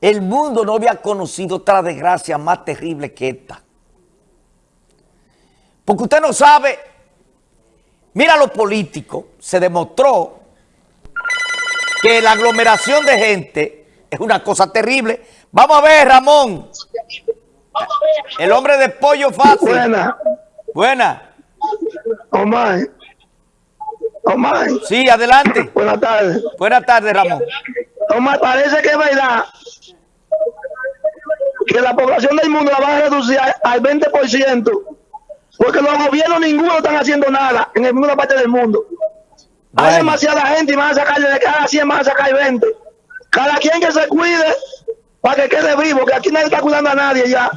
El mundo no había conocido otra desgracia más terrible que esta. Porque usted no sabe, mira lo político, se demostró que la aglomeración de gente es una cosa terrible. Vamos a ver, Ramón. El hombre de pollo fácil. Buena. Buena. Omar. Omar. Sí, adelante. Buenas tardes. Buenas tardes, Ramón. Omar, parece que es verdad que la población del mundo la van a reducir al 20%, porque los gobiernos ninguno están haciendo nada en ninguna parte del mundo. Hay demasiada gente y van a sacarle de cada 100 van a sacar 20. Cada quien que se cuide para que quede vivo, que aquí nadie está cuidando a nadie ya.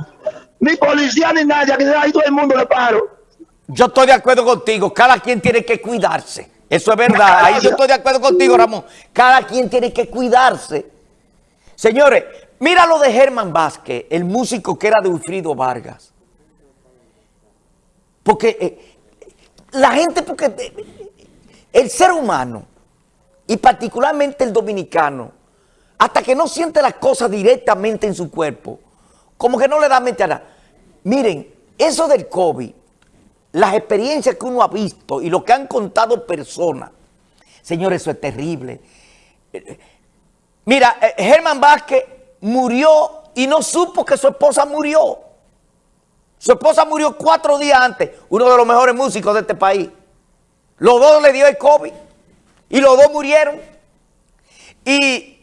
Ni policía ni nadie, aquí ahí todo el mundo le paro. Yo estoy de acuerdo contigo. Cada quien tiene que cuidarse. Eso es verdad. Ahí yo estoy de acuerdo contigo, Ramón. Cada quien tiene que cuidarse. Señores, mira lo de Germán Vázquez, el músico que era de Wilfrido Vargas. Porque eh, la gente, porque eh, el ser humano, y particularmente el dominicano, hasta que no siente las cosas directamente en su cuerpo, como que no le da mente a nada. Miren, eso del COVID, las experiencias que uno ha visto y lo que han contado personas, señores, eso es terrible. Eh, Mira, Germán Vázquez murió y no supo que su esposa murió. Su esposa murió cuatro días antes, uno de los mejores músicos de este país. Los dos le dio el COVID y los dos murieron. Y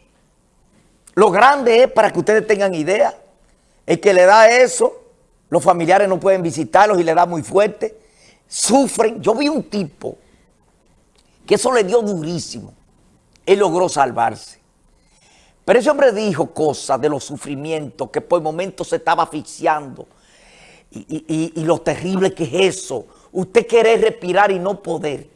lo grande es, para que ustedes tengan idea, el que le da eso, los familiares no pueden visitarlos y le da muy fuerte, sufren. Yo vi un tipo que eso le dio durísimo. Él logró salvarse. Pero ese hombre dijo cosas de los sufrimientos, que por momentos se estaba asfixiando. Y, lo terrible que es eso. Usted querer respirar y no poder. Eh,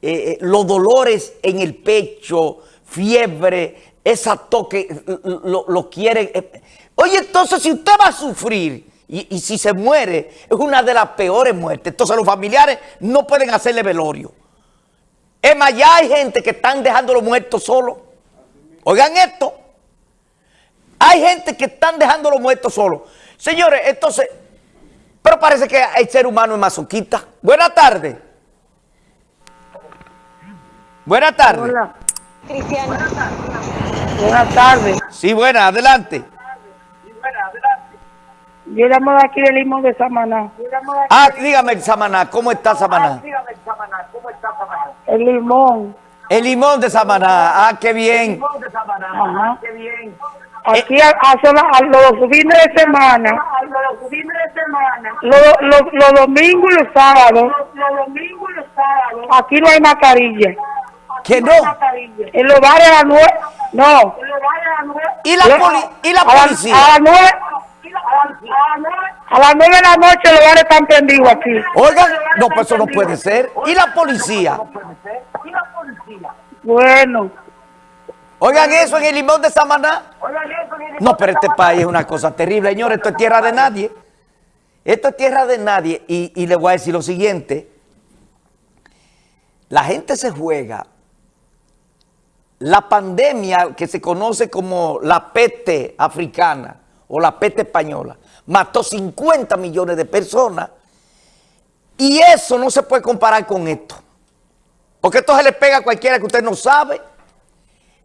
eh, los dolores en el pecho, fiebre, esa toque, lo, lo quiere. eh. Oye, entonces si usted va a sufrir y, y si se muere, es una de las peores muertes. Entonces los familiares no pueden hacerle velorio. Es más, ya hay gente que están dejando los muertos solos. Oigan esto. Hay gente que están dejando los muertos solos. Señores, entonces, pero parece que el ser humano es masoquista. Buenas tardes. Buenas tardes. Hola, Cristiano. buenas tardes. Sí, buenas, adelante. Yo llamo de aquí de Limón de Samaná. Ah, dígame, Samaná, ¿cómo está Samaná? El limón. El limón de Samaná, ah, qué bien. Ajá. Aquí a, a sola- a los fines de semana. Los, los, los domingos y los sábados. Aquí no hay mascarilla. Que no. En los bares a las nueve. No. ¿Y la, poli- y la A las- policía? A las nueve. A las nueve de la noche los bares están prendidos aquí. Oigan, no, pues eso no puede ser. ¿Y la policía? Bueno. Oigan eso en el limón de Samaná. No, pero este país es una cosa terrible, señores. Esto es tierra de nadie. Esto es tierra de nadie. Y, y le voy a decir lo siguiente. La gente se juega. La pandemia que se conoce como la peste africana o la peste española mató 50 millones de personas. Y eso no se puede comparar con esto. Porque esto se le pega a cualquiera que usted no sabe.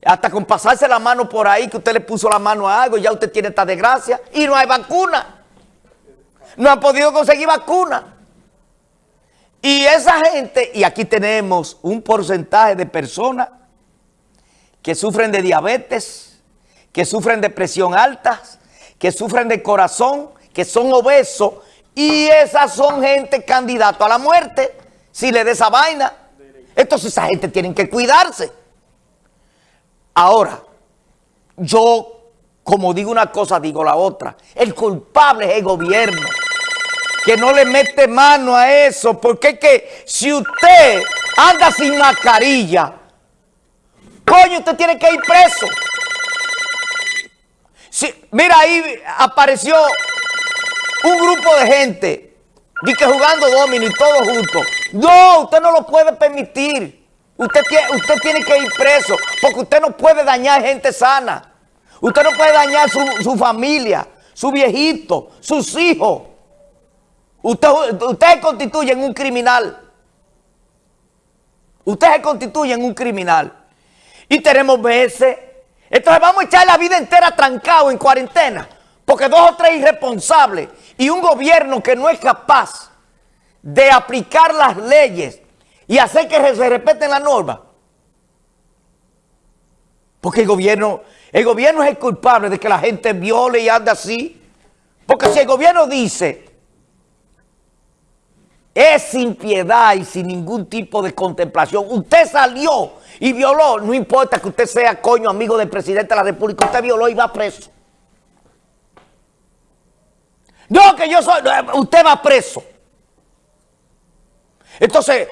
Hasta con pasarse la mano por ahí, que usted le puso la mano a algo, ya usted tiene esta desgracia. Y no hay vacuna. No han podido conseguir vacuna. Y esa gente, y aquí tenemos un porcentaje de personas que sufren de diabetes, que sufren de presión alta, que sufren de corazón, que son obesos, y esas son gente candidato a la muerte, si le da esa vaina. Entonces esa gente tiene que cuidarse. Ahora, yo, como digo una cosa, digo la otra. El culpable es el gobierno, que no le mete mano a eso, porque es que si usted anda sin mascarilla, coño, usted tiene que ir preso. Mira, ahí apareció un grupo de gente, que jugando domino y todo junto. No, usted no lo puede permitir. Usted tiene, usted tiene que ir preso, porque usted no puede dañar gente sana. Usted no puede dañar su, familia, su viejito, sus hijos. Usted, usted se constituye en un criminal. Usted se constituye en un criminal. Y tenemos veces. Entonces vamos a echar la vida entera trancado en cuarentena. Porque dos o tres irresponsables y un gobierno que no es capaz de aplicar las leyes y hacer que se respeten las normas. Porque el gobierno, el gobierno es el culpable de que la gente viole y ande así. Porque si el gobierno dice, es sin piedad y sin ningún tipo de contemplación, usted salió y violó, no importa que usted sea coño amigo del presidente de la República, usted violó y va preso. No, que yo soy, usted va preso. Entonces,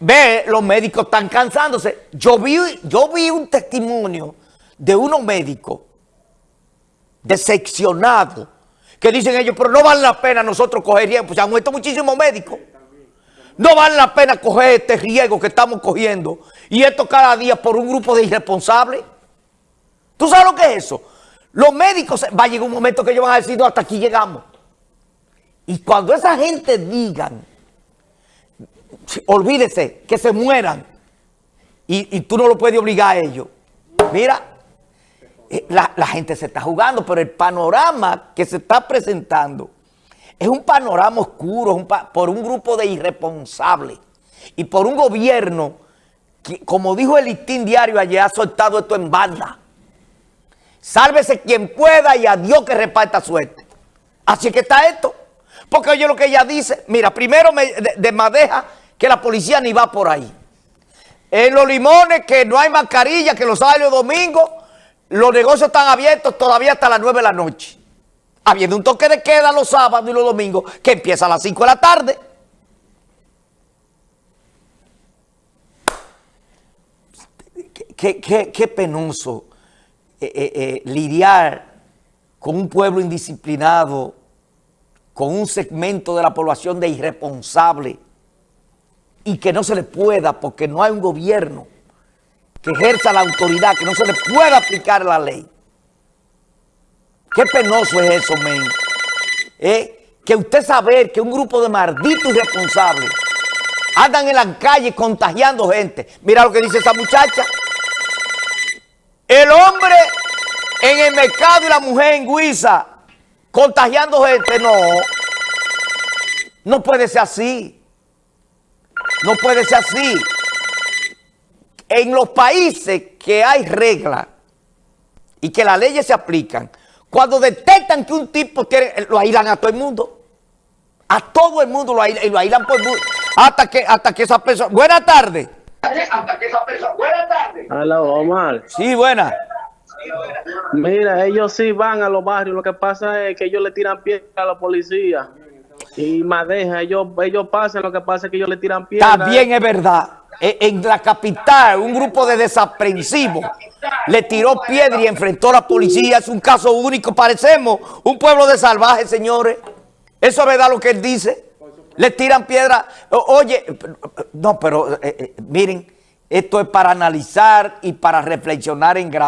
ve, los médicos están cansándose. Yo vi, yo vi un testimonio de unos médicos decepcionados que dicen ellos, pero no vale la pena nosotros coger riesgo, pues han muerto muchísimos médicos. No vale la pena coger este riesgo que estamos cogiendo y esto cada día por un grupo de irresponsables. ¿Tú sabes lo que es eso? Los médicos, va a llegar un momento que ellos van a decir, no, hasta aquí llegamos. Y cuando esa gente digan, olvídese, que se mueran, y, tú no lo puedes obligar a ellos. Mira, eh, la, gente se está jugando, pero el panorama que se está presentando es un panorama oscuro por un grupo de irresponsables y por un gobierno que, como dijo el listín diario ayer, ha soltado esto en banda. Sálvese quien pueda y a Dios que reparta suerte. Así que está esto. Porque oye lo que ella dice. Mira, primero me desmadeja que la policía ni va por ahí. En los limones que no hay mascarilla, que los sábados y domingos, los negocios están abiertos todavía hasta las 9 de la noche. Habiendo un toque de queda los sábados y los domingos que empieza a las 5 de la tarde. Qué, penoso eh, eh, eh, lidiar con un pueblo indisciplinado con un segmento de la población de irresponsable y que no se le pueda, porque no hay un gobierno que ejerza la autoridad, que no se le pueda aplicar la ley. Qué penoso es eso, men. ¿Eh? Que usted saber que un grupo de malditos irresponsables andan en la calle contagiando gente. Mira lo que dice esa muchacha. El hombre en el mercado y la mujer en Guisa contagiando gente, no. No puede ser así. No puede ser así. En los países que hay reglas y que las leyes se aplican, cuando detectan que un tipo tiene, lo aislan a todo el mundo. A todo el mundo lo aislan, y lo aislan por el mundo. Hasta que, hasta que esa persona... Buenas tardes. Hasta que esa persona... Buenas tardes. Hola, Omar. Sí, buena. Mira, ellos sí van a los barrios, lo que pasa es que ellos le tiran piedra a la policía. Y madeja, ellos, pasan, lo que pasa es que ellos le tiran piedra. También es verdad. E, en la capital, un grupo de desaprensivos le tiró piedra y enfrentó a la policía. Es un caso único. Parecemos un pueblo de salvajes, señores. Eso es verdad lo que él dice. Le tiran piedra. Oye, no, pero eh, eh, miren, esto es para analizar y para reflexionar en grado.